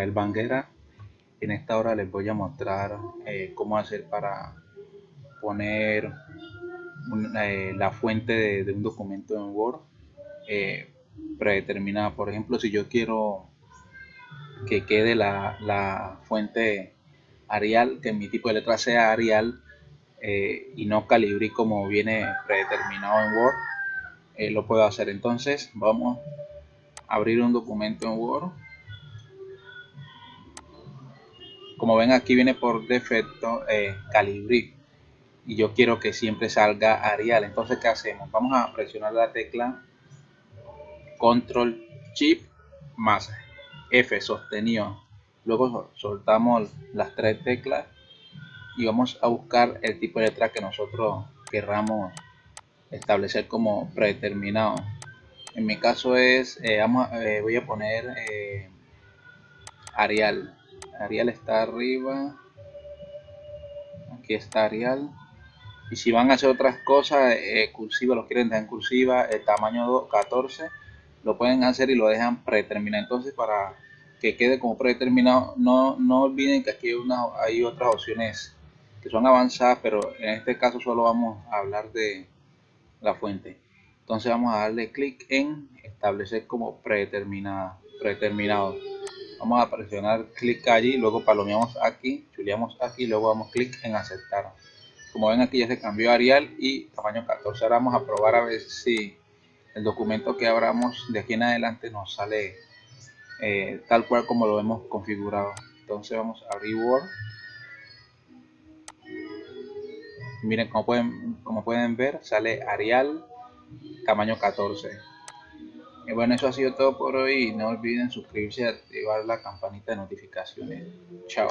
el Banguera. En esta hora les voy a mostrar eh, cómo hacer para poner eh, la fuente de, un documento en Word eh, predeterminada. Por ejemplo si yo quiero que quede la, fuente Arial que mi tipo de letra sea Arial y no Calibri como viene predeterminado en Word lo puedo hacer. Entonces vamos a abrir un documento en Word como ven aquí viene por defecto eh, Calibri y yo quiero que siempre salga Arial. Entonces ¿qué hacemos? vamos a presionar la tecla control chip más F sostenido. Luego soltamos las tres teclas y vamos a buscar el tipo de letra que nosotros querramos establecer como predeterminado. En mi caso es eh, vamos, eh, voy a poner eh, Arial Arial está arriba. Aquí está Arial. Y si van a hacer otras cosas, eh, cursiva, lo quieren dejar en cursiva, el tamaño 14, lo pueden hacer y lo dejan predeterminado. Entonces, para que quede como predeterminado, no, no olviden que aquí hay, una, hay otras opciones que son avanzadas, pero en este caso solo vamos a hablar de la fuente. Entonces vamos a darle clic en establecer como predeterminada, predeterminado vamos a presionar clic allí luego palomeamos aquí chuleamos aquí luego damos clic en aceptar. Como ven aquí ya se cambió Arial y tamaño 14 ahora vamos a probar a ver si el documento que abramos de aquí en adelante nos sale eh, tal cual como lo hemos configurado. Entonces vamos a abrir miren como pueden como pueden ver sale Arial tamaño 14 y bueno, eso ha sido todo por hoy. No olviden suscribirse y activar la campanita de notificaciones. Chao.